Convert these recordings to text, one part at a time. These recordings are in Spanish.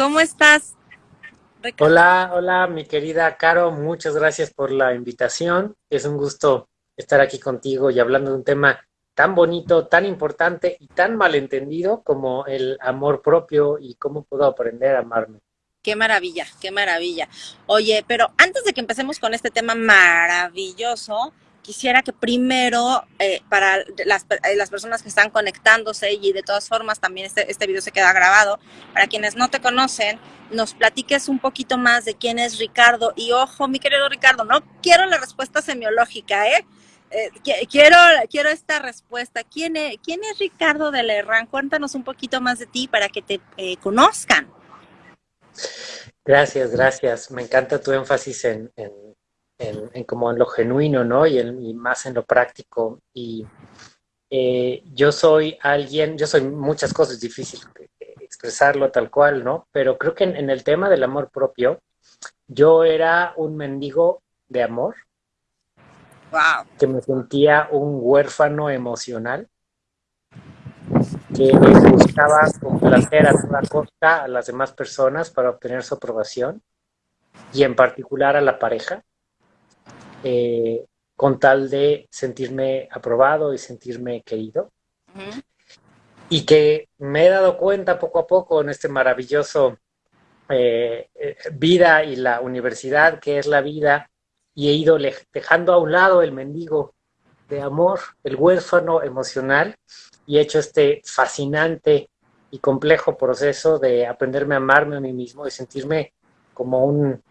¿Cómo estás? Hola, hola, mi querida Caro, muchas gracias por la invitación. Es un gusto estar aquí contigo y hablando de un tema tan bonito, tan importante y tan malentendido como el amor propio y cómo puedo aprender a amarme. Qué maravilla, qué maravilla. Oye, pero antes de que empecemos con este tema maravilloso, quisiera que primero, eh, para las, eh, las, personas que están conectándose y de todas formas también este, este video se queda grabado, para quienes no te conocen, nos platiques un poquito más de quién es Ricardo. Y ojo, mi querido Ricardo, no quiero la respuesta semiológica, ¿eh? eh quiero, quiero esta respuesta. ¿Quién es, ¿Quién es Ricardo de Lerran? Cuéntanos un poquito más de ti para que te conozcan. Gracias, gracias. Me encanta tu énfasis en, como en lo genuino, ¿no? Y, más en lo práctico. Y eh, yo soy alguien, yo soy muchas cosas, difícil expresarlo tal cual, ¿no? Pero creo que en, el tema del amor propio, yo era un mendigo de amor. Wow. Que me sentía un huérfano emocional que buscaba complacer a toda costa a las demás personas para obtener su aprobación y en particular a la pareja. Eh, con tal de sentirme aprobado y sentirme querido. Y que me he dado cuenta poco a poco en este maravilloso eh, eh, vida y la universidad que es la vida, y he ido dejando a un lado el mendigo de amor, el huérfano emocional, y he hecho este fascinante y complejo proceso de aprenderme a amarme a mí mismo y sentirme como un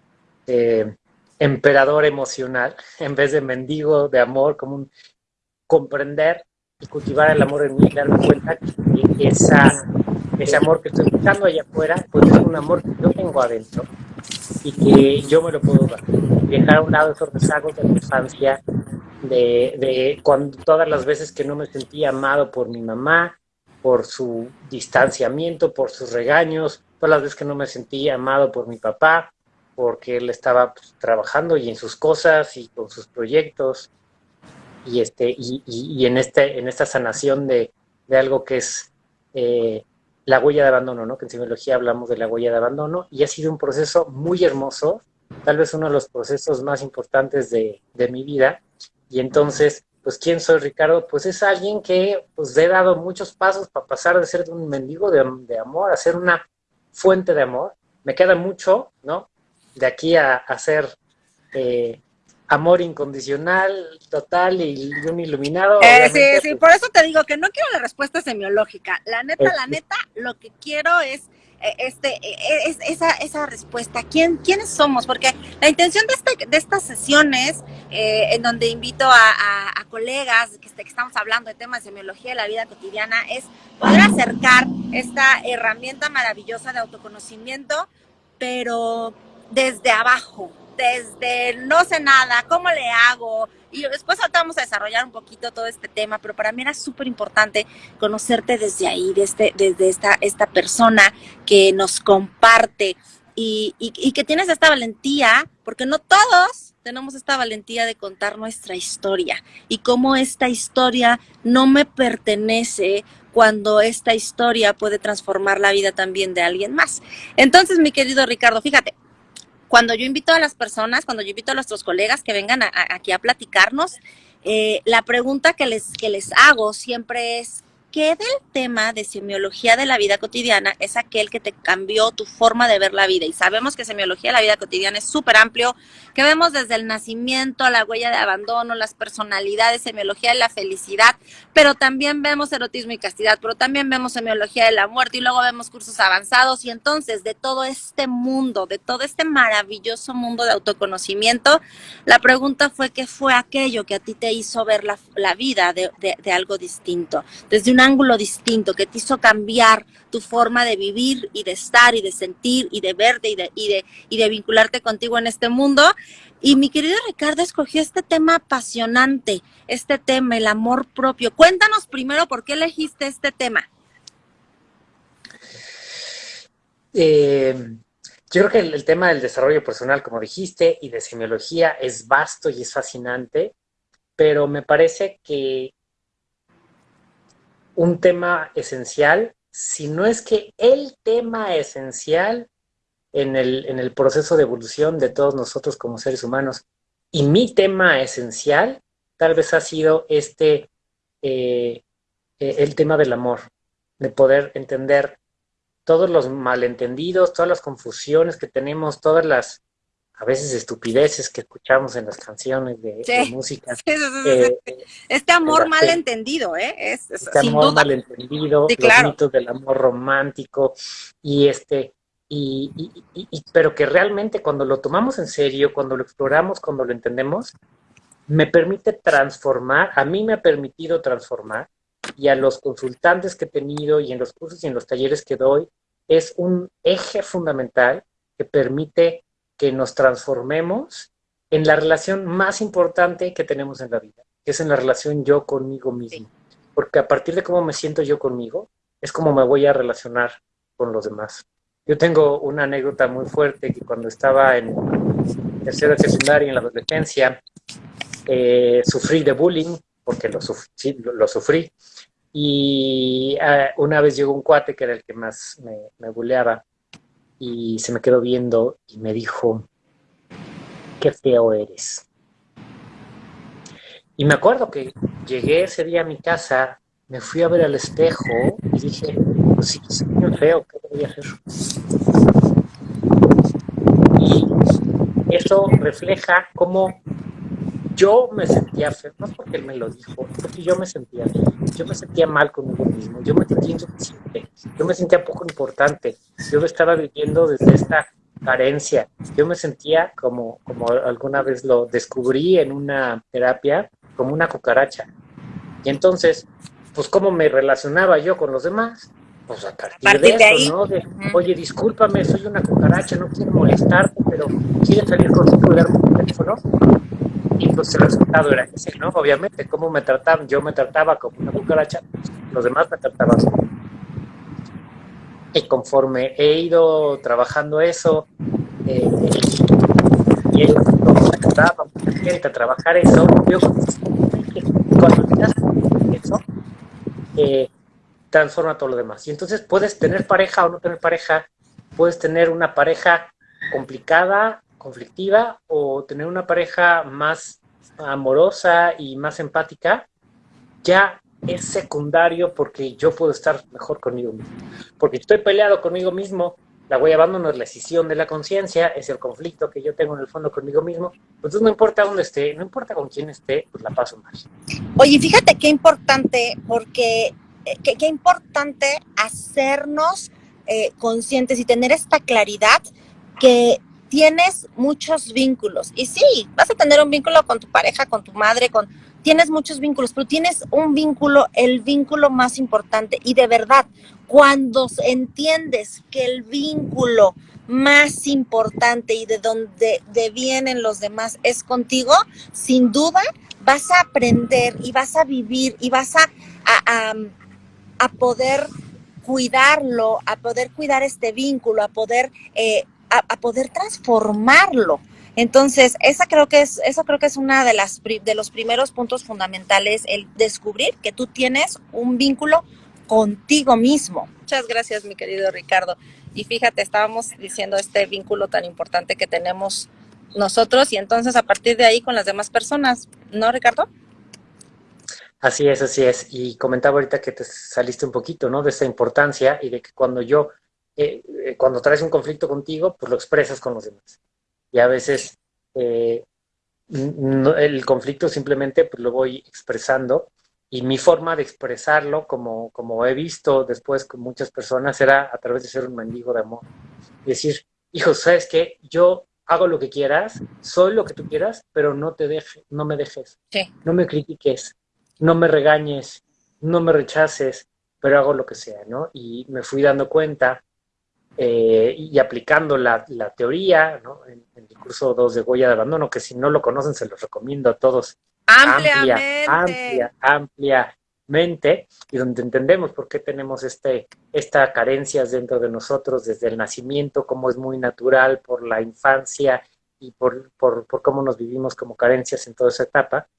emperador emocional en vez de mendigo de amor, como un comprender y cultivar el amor en mí y darme cuenta que esa, ese amor que estoy buscando allá afuera, pues es un amor que yo tengo adentro y que yo me lo puedo dar. Dejar a un lado esos rezagos de la infancia, de, de cuando, todas las veces que no me sentía amado por mi mamá, por su distanciamiento, por sus regaños, todas las veces que no me sentía amado por mi papá, porque él estaba pues, trabajando y en sus cosas y con sus proyectos y este y, y, en este en esta sanación de, de algo que es eh, la huella de abandono, ¿no? Que en psicología hablamos de la huella de abandono y ha sido un proceso muy hermoso, tal vez uno de los procesos más importantes de, de mi vida. Y entonces, pues, ¿quién soy Ricardo? Pues es alguien que pues he dado muchos pasos para pasar de ser un mendigo de, de amor a ser una fuente de amor. Me queda mucho, ¿no? De aquí a, hacer eh, amor incondicional, total y un iluminado. Eh, sí, sí, pues por eso te digo que no quiero la respuesta semiológica. La neta, la neta, lo que quiero es eh, este, es, esa, esa respuesta. ¿Quién, ¿Quiénes somos? Porque la intención de, este, de estas sesiones, en donde invito a, a, colegas que, que, estamos hablando de temas de semiología de la vida cotidiana, es poder acercar esta herramienta maravillosa de autoconocimiento, pero desde abajo, desde no sé nada, cómo le hago. Y después vamos a desarrollar un poquito todo este tema, pero para mí era súper importante conocerte desde ahí, desde, desde esta, esta persona que nos comparte y, y, que tienes esta valentía, porque no todos tenemos esta valentía de contar nuestra historia y cómo esta historia no me pertenece cuando esta historia puede transformar la vida también de alguien más. Entonces, mi querido Ricardo, fíjate, cuando yo invito a las personas, cuando yo invito a nuestros colegas que vengan aquí a platicarnos, eh, la pregunta que les, que les hago siempre es, ¿qué del tema de semiología de la vida cotidiana es aquel que te cambió tu forma de ver la vida? Y sabemos que semiología de la vida cotidiana es súper amplio, que vemos desde el nacimiento, la huella de abandono, las personalidades, semiología de la felicidad, pero también vemos erotismo y castidad, pero también vemos semiología de la muerte y luego vemos cursos avanzados y entonces de todo este mundo, de todo este maravilloso mundo de autoconocimiento, la pregunta fue qué fue aquello que a ti te hizo ver la, vida de, de algo distinto, desde un ángulo distinto, que te hizo cambiar tu forma de vivir y de estar y de sentir y de verte y de, y de, y de vincularte contigo en este mundo. Y mi querido Ricardo escogió este tema apasionante, este tema, el amor propio. Cuéntanos primero por qué elegiste este tema. Eh, yo creo que el, el, tema del desarrollo personal, como dijiste, y de semiología es vasto y es fascinante, pero me parece que un tema esencial, si no es que el tema esencial en el, en el proceso de evolución de todos nosotros como seres humanos. Y mi tema esencial tal vez ha sido este, eh, eh, el tema del amor, de poder entender todos los malentendidos, todas las confusiones que tenemos, todas las a veces estupideces que escuchamos en las canciones de, música. Eh, este amor malentendido, ¿eh? Es, este amor malentendido, los mitos del amor romántico, y este, y, pero que realmente cuando lo tomamos en serio, cuando lo exploramos, cuando lo entendemos, me permite transformar, a mí me ha permitido transformar, y a los consultantes que he tenido y en los cursos y en los talleres que doy, es un eje fundamental que permite que nos transformemos en la relación más importante que tenemos en la vida, que es en la relación yo conmigo mismo. Porque a partir de cómo me siento yo conmigo, es como me voy a relacionar con los demás. Yo tengo una anécdota muy fuerte que cuando estaba en tercera secundaria en la adolescencia, eh, sufrí de bullying, porque lo, sufrí, lo, sufrí. Y eh, una vez llegó un cuate que era el que más me, me bulleaba y se me quedó viendo y me dijo, qué feo eres. Y me acuerdo que llegué ese día a mi casa, me fui a ver al espejo y dije, pues sí, soy feo, ¿qué voy a hacer? Y eso refleja cómo yo me sentía feo, no porque él me lo dijo, porque yo me sentía yo me sentía mal conmigo mismo, yo me sentía insuficiente, yo me sentía poco importante, yo me estaba viviendo desde esta carencia, yo me sentía como, como alguna vez lo descubrí en una terapia, como una cucaracha. Y entonces, pues cómo me relacionaba yo con los demás, pues a partir, de, eso, ¿no? De, oye, discúlpame, soy una cucaracha, no quiero molestarte, pero ¿quieres salir darme un teléfono? Pues el resultado era ese, ¿no? Obviamente, ¿cómo me trataban? Yo me trataba como una cucaracha, los demás me trataban Y conforme he ido trabajando eso, eh, y ellos me trataban a trabajar eso, yo cuando miras eso, eh, transforma todo lo demás. Y entonces puedes tener pareja o no tener pareja, puedes tener una pareja complicada conflictiva o tener una pareja más amorosa y más empática, ya es secundario porque yo puedo estar mejor conmigo mismo. Porque estoy peleado conmigo mismo, la voy a no es la decisión de la conciencia, es el conflicto que yo tengo en el fondo conmigo mismo. Entonces no importa dónde esté, no importa con quién esté, pues la paso mal. Oye, fíjate qué importante, porque eh, qué, importante hacernos eh, conscientes y tener esta claridad que tienes muchos vínculos. Y sí, vas a tener un vínculo con tu pareja, con tu madre, con tienes muchos vínculos, pero tienes un vínculo, el vínculo más importante. Y de verdad, cuando entiendes que el vínculo más importante y de donde vienen los demás es contigo, sin duda vas a aprender y vas a vivir y vas a, a, poder cuidarlo, a poder cuidar este vínculo, a poder eh, a, poder transformarlo. Entonces, esa creo que es, eso creo que es una de las de los primeros puntos fundamentales, el descubrir que tú tienes un vínculo contigo mismo. Muchas gracias, mi querido Ricardo. Y fíjate, estábamos diciendo este vínculo tan importante que tenemos nosotros y entonces a partir de ahí con las demás personas, ¿no, Ricardo? Así es, así es. Y comentaba ahorita que te saliste un poquito, ¿no? De esa importancia y de que cuando yo eh, cuando traes un conflicto contigo, pues lo expresas con los demás. Y a veces eh, el conflicto simplemente pues, lo voy expresando y mi forma de expresarlo, como, como he visto después con muchas personas, era a través de ser un mendigo de amor. Decir, hijo, ¿sabes qué? Yo hago lo que quieras, soy lo que tú quieras, pero no te dejes, no me dejes, no me critiques, no me regañes, no me rechaces, pero hago lo que sea, ¿no? Y me fui dando cuenta eh, y aplicando la, teoría ¿no? en, el curso 2 de Goya de Abandono, que si no lo conocen se los recomiendo a todos. Ampliamente. Amplia, amplia, ampliamente, y donde entendemos por qué tenemos este, esta carencias dentro de nosotros desde el nacimiento, cómo es muy natural por la infancia y por, por, por cómo nos vivimos como carencias en toda esa etapa,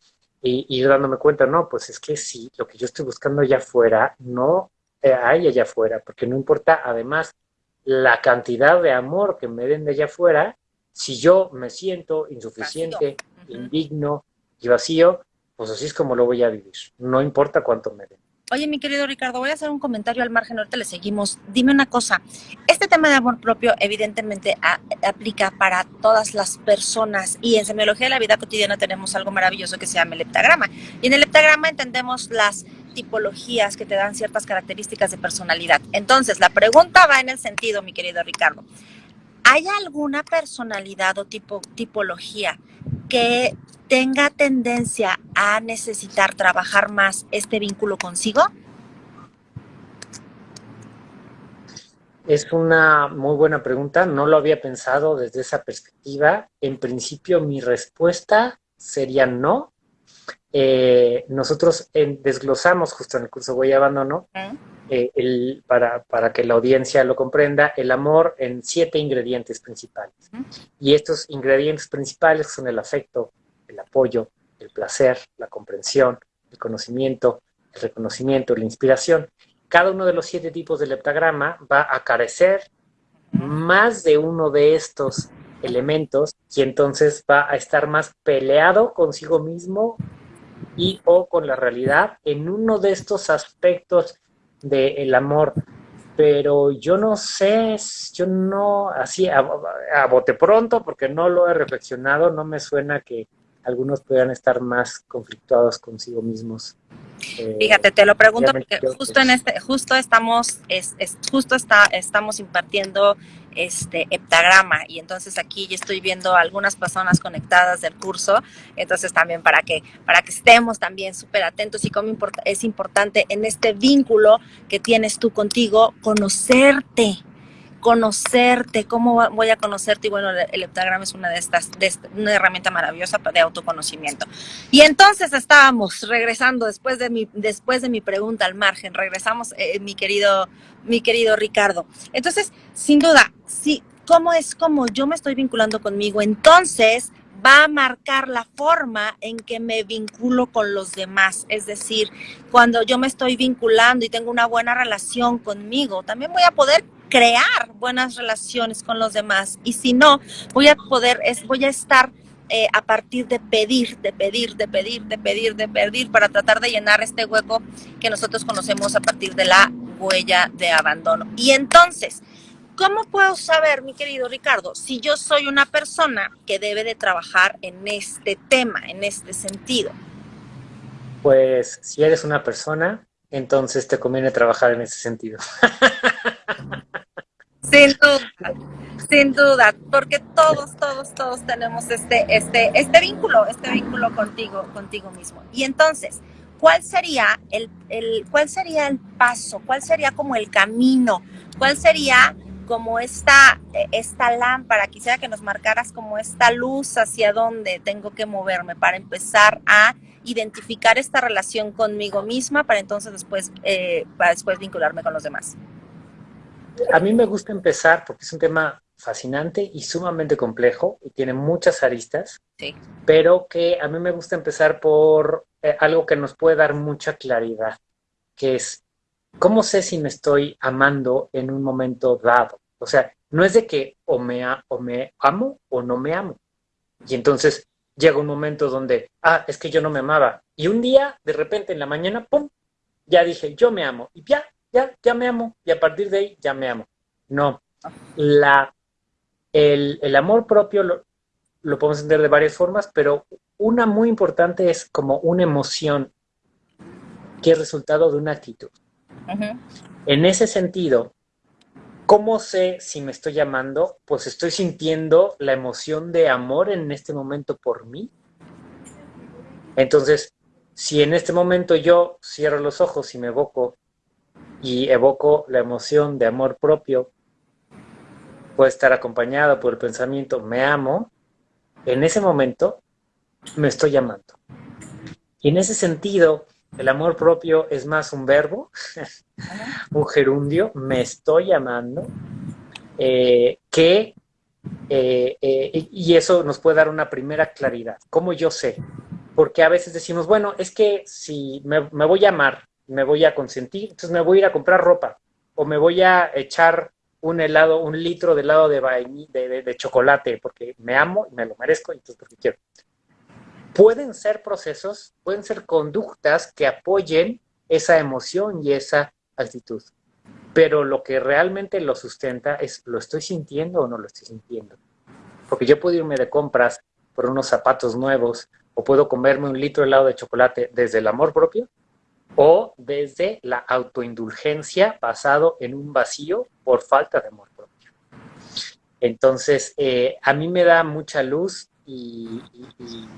y dándome cuenta, no, pues es que sí, lo que yo estoy buscando allá afuera, no hay allá afuera, porque no importa además la cantidad de amor que me den de allá afuera, si yo me siento insuficiente, indigno y vacío, pues así es como lo voy a vivir. No importa cuánto me den. Oye, mi querido Ricardo, voy a hacer un comentario al margen, ahorita le seguimos. Dime una cosa, este tema de amor propio evidentemente aplica para todas las personas y en semiología de la vida cotidiana tenemos algo maravilloso que se llama el heptagrama. Y en el heptagrama entendemos las tipologías que te dan ciertas características de personalidad. Entonces, la pregunta va en el sentido, mi querido Ricardo, ¿hay alguna personalidad o tipo, tipología que tenga tendencia a necesitar trabajar más este vínculo consigo? Es una muy buena pregunta, no lo había pensado desde esa perspectiva. En principio mi respuesta sería no. Eh, nosotros desglosamos justo en el curso Voy Abandono, eh, el, para, para, que la audiencia lo comprenda, el amor en siete ingredientes principales. Y estos ingredientes principales son el afecto, el apoyo, el placer, la comprensión, el conocimiento, el reconocimiento, la inspiración. Cada uno de los siete tipos del heptagrama va a carecer más de uno de estos elementos y entonces va a estar más peleado consigo mismo y o con la realidad en uno de estos aspectos del amor. Pero yo no sé, yo no, así a, a bote pronto, porque no lo he reflexionado, no me suena que algunos puedan estar más conflictuados consigo mismos. Fíjate, te lo pregunto porque justo en este, justo estamos, es, justo está, estamos impartiendo este heptagrama y entonces aquí ya estoy viendo algunas personas conectadas del curso, entonces también para que, para que estemos también súper atentos y cómo es importante en este vínculo que tienes tú contigo, conocerte, conocerte, cómo voy a conocerte y bueno, el heptagrama es una de estas, una herramienta maravillosa de autoconocimiento. Y entonces estábamos regresando después de mi, después de mi pregunta al margen, regresamos eh, mi querido, mi querido Ricardo. Entonces, sin duda, sí, cómo es como yo me estoy vinculando conmigo, entonces va a marcar la forma en que me vinculo con los demás. Es decir, cuando yo me estoy vinculando y tengo una buena relación conmigo, también voy a poder crear buenas relaciones con los demás. Y si no, voy a poder, es, voy a estar eh, a partir de pedir, de pedir, de pedir, de pedir, de pedir, para tratar de llenar este hueco que nosotros conocemos a partir de la huella de abandono. Y entonces, ¿cómo puedo saber, mi querido Ricardo, si yo soy una persona que debe de trabajar en este tema, en este sentido? Pues si eres una persona, entonces te conviene trabajar en ese sentido. Sin duda, sin duda, porque todos, todos, todos tenemos este, este, este vínculo, este vínculo contigo, contigo mismo. Y entonces, ¿cuál sería el, el, cuál sería el paso? ¿Cuál sería como el camino? ¿Cuál sería como esta, esta lámpara? Quisiera que nos marcaras como esta luz hacia dónde tengo que moverme para empezar a identificar esta relación conmigo misma para entonces después, eh, para después vincularme con los demás a mí me gusta empezar porque es un tema fascinante y sumamente complejo y tiene muchas aristas, pero que a mí me gusta empezar por eh, algo que nos puede dar mucha claridad, que es, ¿cómo sé si me estoy amando en un momento dado? O sea, no es de que o me, o me amo o no me amo. Y entonces llega un momento donde, ah, es que yo no me amaba. Y un día, de repente, en la mañana, ¡pum! Ya dije, yo me amo. Y ya, ya, ya me amo, y a partir de ahí ya me amo. No, la, el, amor propio lo, podemos entender de varias formas, pero una muy importante es como una emoción que es resultado de una actitud. En ese sentido, ¿cómo sé si me estoy amando? Pues estoy sintiendo la emoción de amor en este momento por mí. Entonces, si en este momento yo cierro los ojos y me evoco y evoco la emoción de amor propio, puede estar acompañado por el pensamiento me amo, en ese momento me estoy amando. Y en ese sentido, el amor propio es más un verbo, un gerundio, me estoy amando, eh, que, eh, eh, y eso nos puede dar una primera claridad. ¿Cómo yo sé? Porque a veces decimos, bueno, es que si me, me voy a amar, me voy a consentir, entonces me voy a ir a comprar ropa o me voy a echar un helado, un litro de helado de, de, de, chocolate porque me amo y me lo merezco entonces porque quiero. Pueden ser procesos, pueden ser conductas que apoyen esa emoción y esa actitud. Pero lo que realmente lo sustenta es, ¿lo estoy sintiendo o no lo estoy sintiendo? Porque yo puedo irme de compras por unos zapatos nuevos o puedo comerme un litro de helado de chocolate desde el amor propio o desde la autoindulgencia basado en un vacío por falta de amor propio. Entonces, eh, a mí me da mucha luz y, y,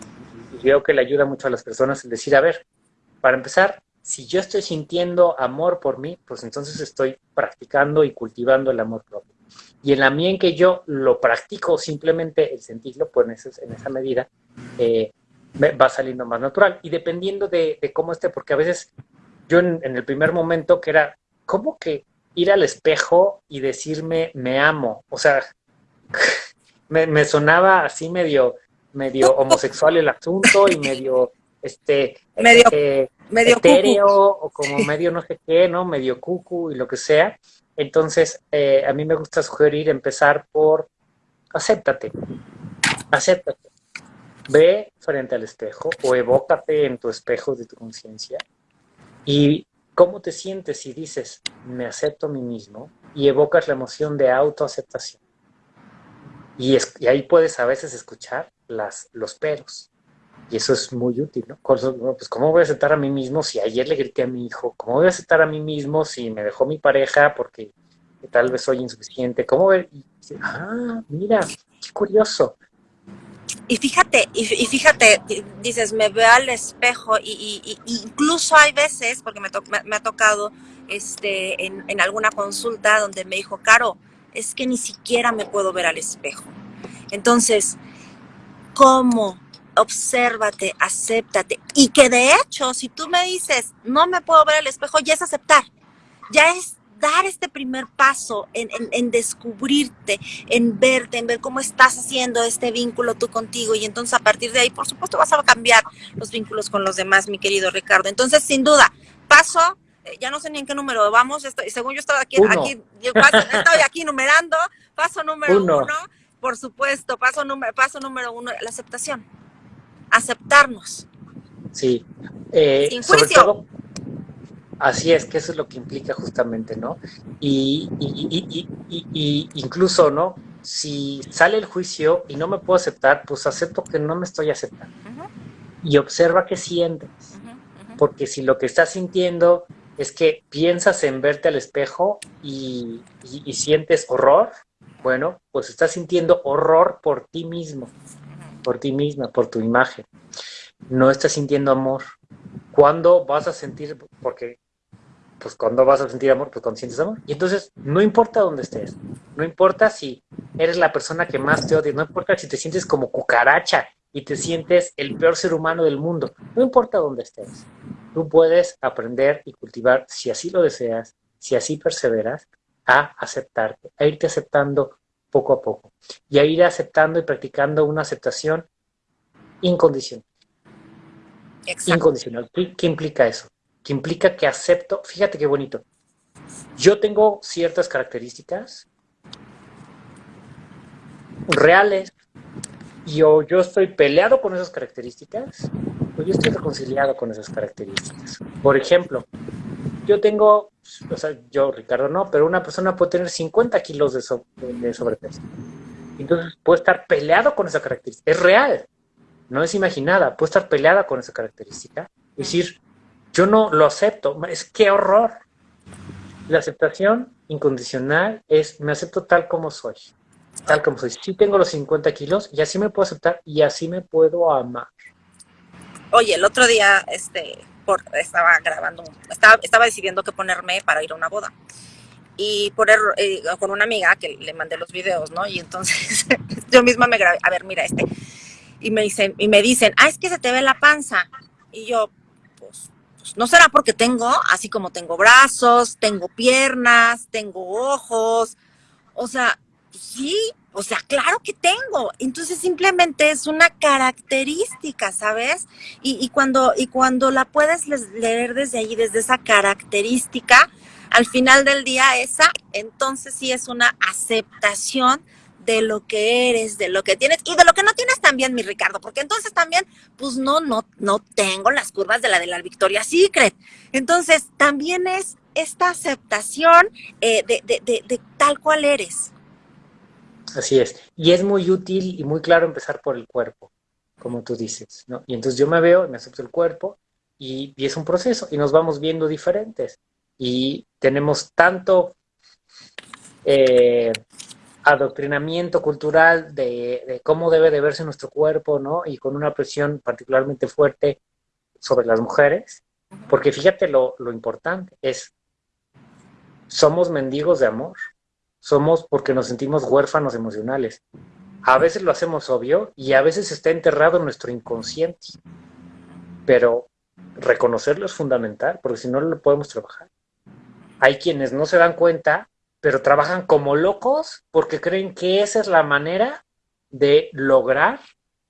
veo que le ayuda mucho a las personas el decir, a ver, para empezar, si yo estoy sintiendo amor por mí, pues entonces estoy practicando y cultivando el amor propio. Y en la medida en que yo lo practico, simplemente el sentirlo, pues en, esa medida eh, va saliendo más natural. Y dependiendo de, cómo esté, porque a veces yo en, el primer momento que era, ¿cómo que ir al espejo y decirme me amo? O sea, me, sonaba así medio, medio homosexual el asunto y medio, este, medio, eh, medio etéreo o como medio no sé qué, ¿no? Medio cucu y lo que sea. Entonces, eh, a mí me gusta sugerir empezar por acéptate, acéptate. Ve frente al espejo o evócate en tu espejo de tu conciencia y cómo te sientes si dices, me acepto a mí mismo y evocas la emoción de autoaceptación. Y, y ahí puedes a veces escuchar las, los peros. Y eso es muy útil, ¿no? Pues, ¿cómo voy a aceptar a mí mismo si ayer le grité a mi hijo? ¿Cómo voy a aceptar a mí mismo si me dejó mi pareja porque tal vez soy insuficiente? ¿Cómo ver? ah, mira, qué curioso. Y fíjate, y, fíjate, dices, me veo al espejo y, incluso hay veces, porque me, ha tocado este, en, en alguna consulta donde me dijo, Caro, es que ni siquiera me puedo ver al espejo. Entonces, ¿cómo obsérvate, acéptate. Y que de hecho, si tú me dices, no me puedo ver al espejo, ya es aceptar. Ya es dar este primer paso en, descubrirte, en verte, en ver cómo estás haciendo este vínculo tú contigo. Y entonces a partir de ahí, por supuesto, vas a cambiar los vínculos con los demás, mi querido Ricardo. Entonces, sin duda, paso, eh, ya no sé ni en qué número vamos, estoy, según yo estaba aquí, aquí estoy aquí numerando, paso número uno. por supuesto, paso, número, paso número uno, la aceptación aceptarnos. Sí. Eh, Sin sobre todo, así es, que eso es lo que implica justamente, ¿no? Y, incluso, ¿no? Si sale el juicio y no me puedo aceptar, pues acepto que no me estoy aceptando. Y observa qué sientes. Porque si lo que estás sintiendo es que piensas en verte al espejo y, sientes horror, bueno, pues estás sintiendo horror por ti mismo por ti misma, por tu imagen. No estás sintiendo amor. ¿Cuándo vas a sentir? Porque, pues, cuando vas a sentir amor? Pues cuando sientes amor. Y entonces, no importa dónde estés. No importa si eres la persona que más te odia. No importa si te sientes como cucaracha y te sientes el peor ser humano del mundo. No importa dónde estés. Tú puedes aprender y cultivar, si así lo deseas, si así perseveras, a aceptarte, a irte aceptando poco a poco y a ir aceptando y practicando una aceptación incondicional. Incondicional. ¿Qué, implica eso? Que implica que acepto, fíjate qué bonito, yo tengo ciertas características reales y o yo estoy peleado con esas características o yo estoy reconciliado con esas características. Por ejemplo, yo tengo, o sea, yo, Ricardo, no, pero una persona puede tener 50 kilos de, sobrepeso. Entonces puede estar peleado con esa característica. Es real, no es imaginada. Puede estar peleada con esa característica. Es decir, yo no lo acepto. Es que horror. La aceptación incondicional es me acepto tal como soy. Tal como soy. Sí tengo los 50 kilos y así me puedo aceptar y así me puedo amar. Oye, el otro día, este, estaba grabando, estaba, estaba decidiendo qué ponerme para ir a una boda. Y poner eh, con una amiga que le mandé los videos, ¿no? Y entonces yo misma me grabé, a ver, mira este. Y me, dicen, y me dicen, ah, es que se te ve la panza. Y yo, pues, pues no será porque tengo, así como tengo brazos, tengo piernas, tengo ojos. O sea, sí, o sea, claro que tengo. Entonces simplemente es una característica, ¿sabes? Y, cuando, y cuando la puedes leer desde ahí, desde esa característica, al final del día esa, entonces sí es una aceptación de lo que eres, de lo que tienes y de lo que no tienes también, mi Ricardo, porque entonces también, pues no, no, no tengo las curvas de la de la Victoria Secret. Entonces, también es esta aceptación eh, de, tal cual eres. Así es. Y es muy útil y muy claro empezar por el cuerpo, como tú dices, ¿no? Y entonces yo me veo, me acepto el cuerpo y, y es un proceso y nos vamos viendo diferentes. Y tenemos tanto eh, adoctrinamiento cultural de, cómo debe de verse nuestro cuerpo, ¿no? Y con una presión particularmente fuerte sobre las mujeres, porque fíjate lo, lo importante, es, somos mendigos de amor, somos porque nos sentimos huérfanos emocionales. A veces lo hacemos obvio y a veces está enterrado en nuestro inconsciente, pero reconocerlo es fundamental, porque si no lo podemos trabajar. Hay quienes no se dan cuenta pero trabajan como locos porque creen que esa es la manera de lograr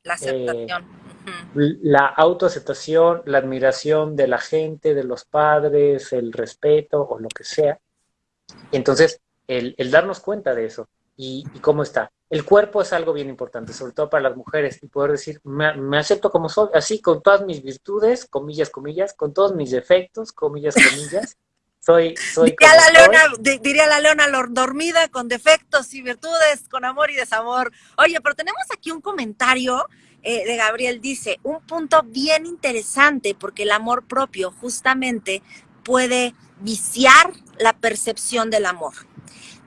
la aceptación. Eh, la autoaceptación, la admiración de la gente, de los padres, el respeto o lo que sea. Entonces, el, el darnos cuenta de eso y, y, cómo está. El cuerpo es algo bien importante, sobre todo para las mujeres, y poder decir, me, me, acepto como soy, así, con todas mis virtudes, comillas, comillas, con todos mis defectos, comillas, comillas, soy, soy diría, la leona, diría la leona dormida, con defectos y virtudes, con amor y desamor. Oye, pero tenemos aquí un comentario eh, de Gabriel, dice, un punto bien interesante, porque el amor propio justamente puede viciar la percepción del amor.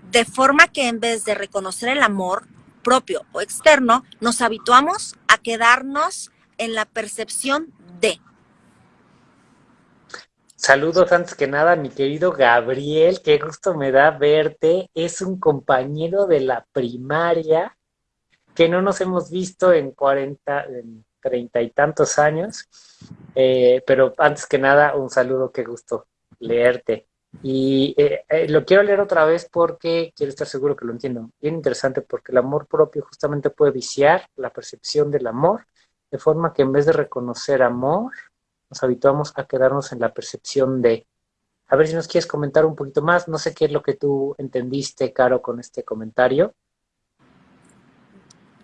De forma que en vez de reconocer el amor propio o externo, nos habituamos a quedarnos en la percepción de. Saludos antes que nada, mi querido Gabriel, qué gusto me da verte. Es un compañero de la primaria que no nos hemos visto en 40, en 30 y tantos años. Eh, pero antes que nada, un saludo, qué gusto leerte. Y eh, eh, lo quiero leer otra vez porque quiero estar seguro que lo entiendo. Bien interesante porque el amor propio justamente puede viciar la percepción del amor, de forma que en vez de reconocer amor, nos habituamos a quedarnos en la percepción de. A ver si nos quieres comentar un poquito más. No sé qué es lo que tú entendiste, Caro, con este comentario.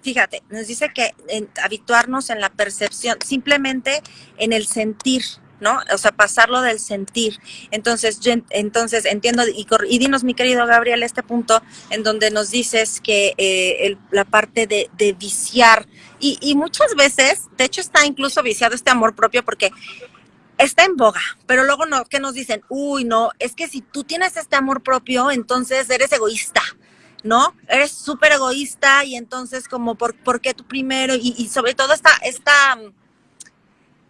Fíjate, nos dice que en, habituarnos en la percepción, simplemente en el sentir, ¿no? O sea, pasarlo del sentir. Entonces, entonces entiendo, y, y, dinos, mi querido Gabriel, este punto en donde nos dices que eh, la parte de, de viciar, y, y, muchas veces, de hecho está incluso viciado este amor propio porque está en boga, pero luego no, ¿qué nos dicen? Uy, no, es que si tú tienes este amor propio, entonces eres egoísta, ¿no? Eres súper egoísta y entonces como, ¿por, ¿por qué tú primero? Y, y sobre todo esta, esta,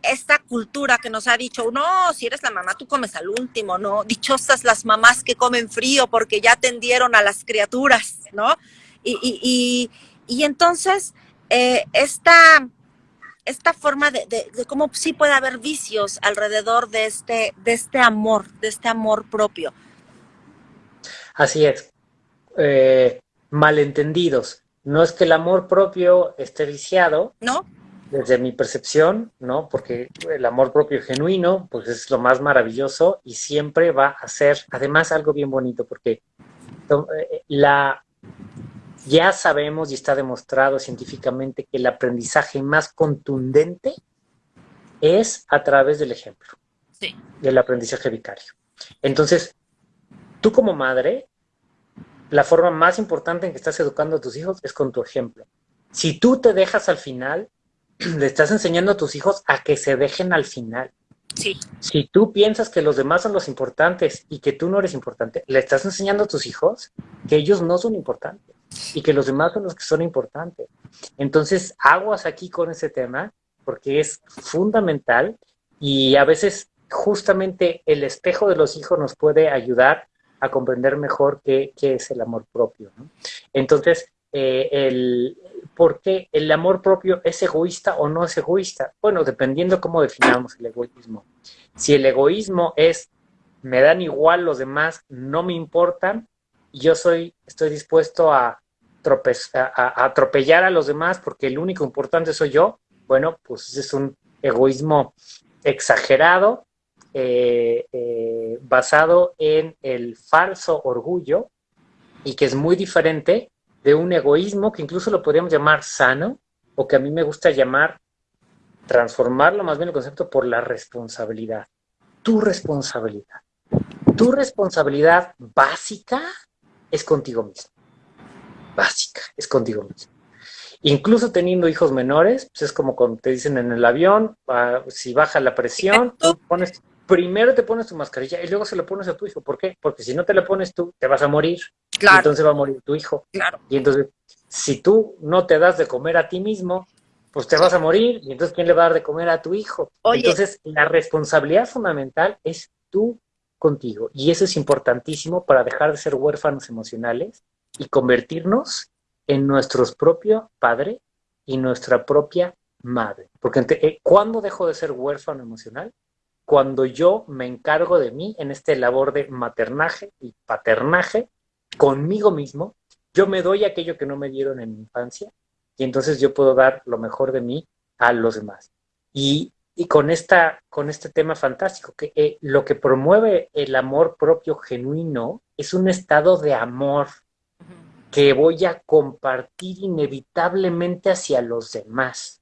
esta cultura que nos ha dicho, no, si eres la mamá, tú comes al último, ¿no? Dichosas las mamás que comen frío porque ya atendieron a las criaturas, ¿no? Y, y, y, y entonces eh, esta, esta forma de, de, de, cómo sí puede haber vicios alrededor de este, de este amor, de este amor propio. Así es. Eh, malentendidos. No es que el amor propio esté viciado. No. Desde mi percepción, ¿no? Porque el amor propio genuino, pues es lo más maravilloso y siempre va a ser, además, algo bien bonito, porque eh, la, ya sabemos y está demostrado científicamente que el aprendizaje más contundente es a través del ejemplo, sí. del aprendizaje vicario. Entonces, tú como madre, la forma más importante en que estás educando a tus hijos es con tu ejemplo. Si tú te dejas al final, le estás enseñando a tus hijos a que se dejen al final. Sí. Si tú piensas que los demás son los importantes y que tú no eres importante, le estás enseñando a tus hijos que ellos no son importantes y que los demás son los que son importantes. Entonces, aguas aquí con ese tema porque es fundamental y a veces justamente el espejo de los hijos nos puede ayudar a comprender mejor qué, qué es el amor propio. ¿no? Entonces, eh, el, ¿por qué el amor propio es egoísta o no es egoísta? Bueno, dependiendo cómo definamos el egoísmo. Si el egoísmo es me dan igual los demás, no me importan, yo soy, estoy dispuesto a, a, atropellar a los demás porque el único importante soy yo, bueno, pues ese es un egoísmo exagerado eh, eh, basado en el falso orgullo y que es muy diferente de un egoísmo que incluso lo podríamos llamar sano o que a mí me gusta llamar transformarlo más bien el concepto por la responsabilidad. Tu responsabilidad. Tu responsabilidad básica es contigo mismo. Básica, es contigo mismo. Incluso teniendo hijos menores, pues es como cuando te dicen en el avión, ah, si baja la presión, tú pones, primero te pones tu mascarilla y luego se la pones a tu hijo. ¿Por qué? Porque si no te la pones tú, te vas a morir. Claro. Y entonces va a morir tu hijo. Claro. Y entonces, si tú no te das de comer a ti mismo, pues te vas a morir. Y entonces, ¿quién le va a dar de comer a tu hijo? Entonces, la responsabilidad fundamental es tú contigo. Y eso es importantísimo para dejar de ser huérfanos emocionales y convertirnos en nuestro propio padre y nuestra propia madre. Porque eh, ¿cuándo dejo de ser huérfano emocional? Cuando yo me encargo de mí en este labor de maternaje y paternaje conmigo mismo, yo me doy aquello que no me dieron en mi infancia y entonces yo puedo dar lo mejor de mí a los demás. Y, con, esta, con este tema fantástico, que eh, lo que promueve el amor propio genuino es un estado de amor que voy a compartir inevitablemente hacia los demás,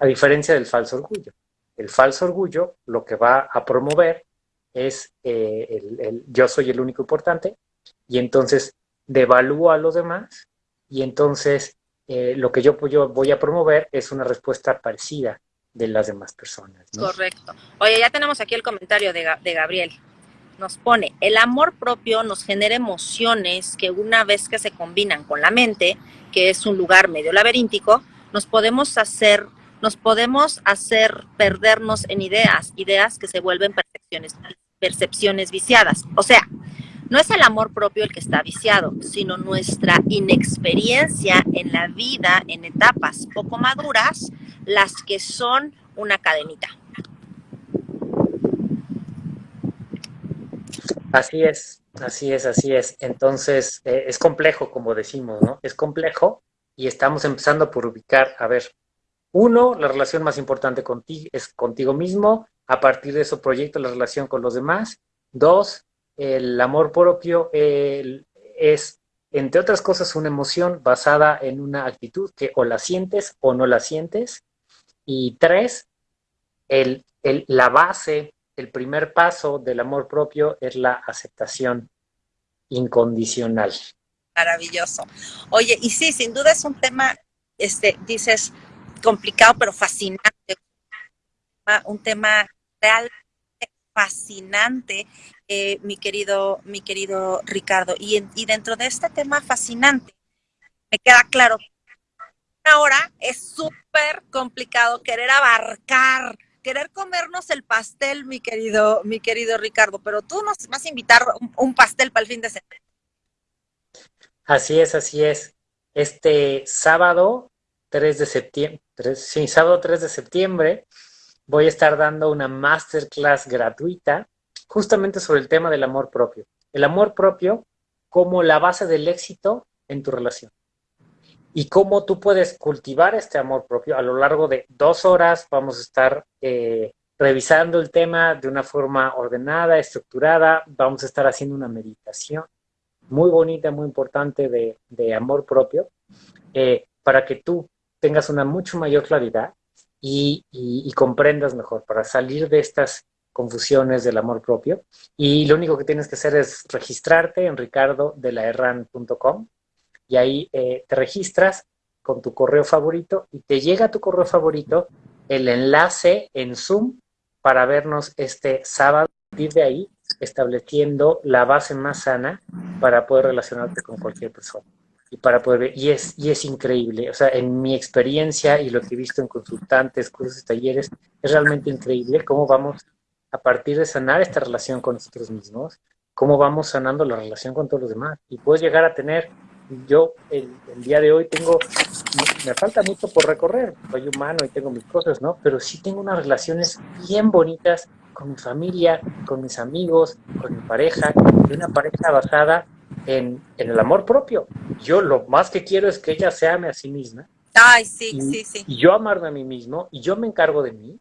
a diferencia del falso orgullo. El falso orgullo lo que va a promover es eh, el, yo soy el único importante y entonces devalúo a los demás y entonces eh, lo que yo, voy a promover es una respuesta parecida de las demás personas. Correcto. Oye, ya tenemos aquí el comentario de, de Gabriel nos pone, el amor propio nos genera emociones que una vez que se combinan con la mente, que es un lugar medio laberíntico, nos podemos hacer, nos podemos hacer perdernos en ideas, ideas que se vuelven percepciones, percepciones viciadas. O sea, no es el amor propio el que está viciado, sino nuestra inexperiencia en la vida en etapas poco maduras, las que son una cadenita. Así es, así es, así es. Entonces, eh, es complejo, como decimos, ¿no? Es complejo y estamos empezando por ubicar, a ver, uno, la relación más importante contigo es contigo mismo, a partir de eso proyecto la relación con los demás. Dos, el amor propio es, entre otras cosas, una emoción basada en una actitud que o la sientes o no la sientes. Y tres, el, la base el primer paso del amor propio es la aceptación incondicional. Maravilloso. Oye, y sí, sin duda es un tema, este, dices, complicado, pero fascinante. Un tema realmente fascinante, eh, mi querido, mi querido Ricardo. Y, dentro de este tema fascinante, me queda claro ahora es súper complicado querer abarcar querer comernos el pastel, mi querido, mi querido Ricardo, pero tú nos vas a invitar un, pastel para el fin de semana. Así es, así es. Este sábado 3 de septiembre, sí, sábado 3 de septiembre, voy a estar dando una masterclass gratuita justamente sobre el tema del amor propio. El amor propio como la base del éxito en tu relación y cómo tú puedes cultivar este amor propio. A lo largo de dos horas vamos a estar eh, revisando el tema de una forma ordenada, estructurada. Vamos a estar haciendo una meditación muy bonita, muy importante de, amor propio, eh, para que tú tengas una mucho mayor claridad y, comprendas mejor, para salir de estas confusiones del amor propio. Y lo único que tienes que hacer es registrarte en ricardodelaherran.com y ahí eh, te registras con tu correo favorito y te llega a tu correo favorito el enlace en Zoom para vernos este sábado. Y de ahí estableciendo la base más sana para poder relacionarte con cualquier persona y para poder ver, y es, y es increíble, o sea, en mi experiencia y lo que he visto en consultantes, cursos, talleres, es realmente increíble cómo vamos a partir de sanar esta relación con nosotros mismos, cómo vamos sanando la relación con todos los demás y puedes llegar a tener yo el, día de hoy tengo, me falta mucho por recorrer, soy humano y tengo mis cosas, ¿no? Pero sí tengo unas relaciones bien bonitas con mi familia, con mis amigos, con mi pareja, y una pareja basada en, el amor propio. Yo lo más que quiero es que ella se ame a sí misma. Ay, sí, sí, sí. Y yo amarme a mí mismo, y yo me encargo de mí.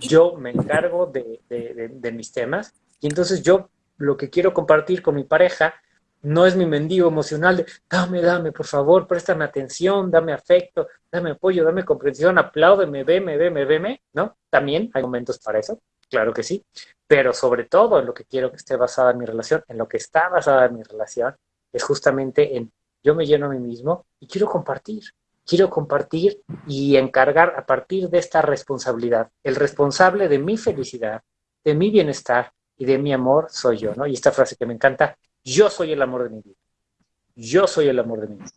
yo me encargo de, de mis temas y entonces yo lo que quiero compartir con mi pareja no es mi mendigo emocional de dame, dame, por favor, préstame atención, dame afecto, dame apoyo, dame comprensión, apláudeme, veme, veme, veme, ¿no? También hay momentos para eso, claro que sí, pero sobre todo en lo que quiero que esté basada mi relación, en lo que está basada mi relación, es justamente en yo me lleno a mí mismo y quiero compartir, quiero compartir y encargar a partir de esta responsabilidad. El responsable de mi felicidad, de mi bienestar y de mi amor soy yo, ¿no? Y esta frase que me encanta, yo soy el amor de mi vida. Yo soy el amor de mi vida.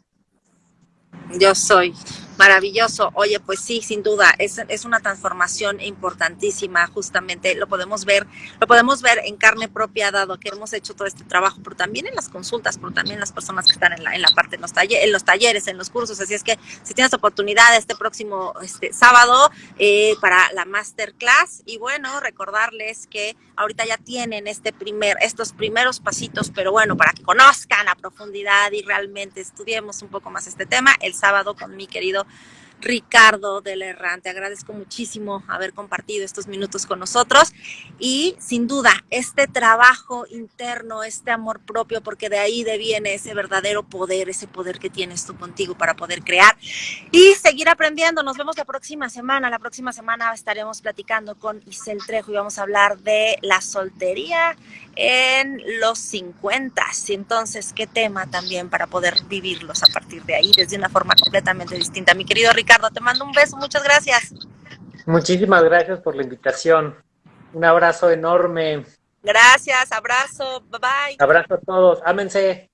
Yo soy. Maravilloso. Oye, pues sí, sin duda, es, es, una transformación importantísima, justamente lo podemos ver, lo podemos ver en carne propia, dado que hemos hecho todo este trabajo, pero también en las consultas, pero también las personas que están en la, en la parte, en los, talleres, en los talleres, en los cursos. Así es que si tienes oportunidad este próximo este, sábado eh, para la masterclass, y bueno, recordarles que ahorita ya tienen este primer, estos primeros pasitos, pero bueno, para que conozcan a profundidad y realmente estudiemos un poco más este tema, el sábado con mi querido Ricardo del Errante. Agradezco muchísimo haber compartido estos minutos con nosotros y sin duda este trabajo interno, este amor propio, porque de ahí deviene ese verdadero poder, ese poder que tienes tú contigo para poder crear y seguir aprendiendo. Nos vemos la próxima semana. La próxima semana estaremos platicando con Isel Trejo y vamos a hablar de la soltería en los 50. Entonces, qué tema también para poder vivirlos a partir de ahí desde una forma completamente distinta. Mi querido Ricardo, te mando un beso, muchas gracias. Muchísimas gracias por la invitación. Un abrazo enorme. Gracias, abrazo, bye bye. Abrazo a todos, ámense.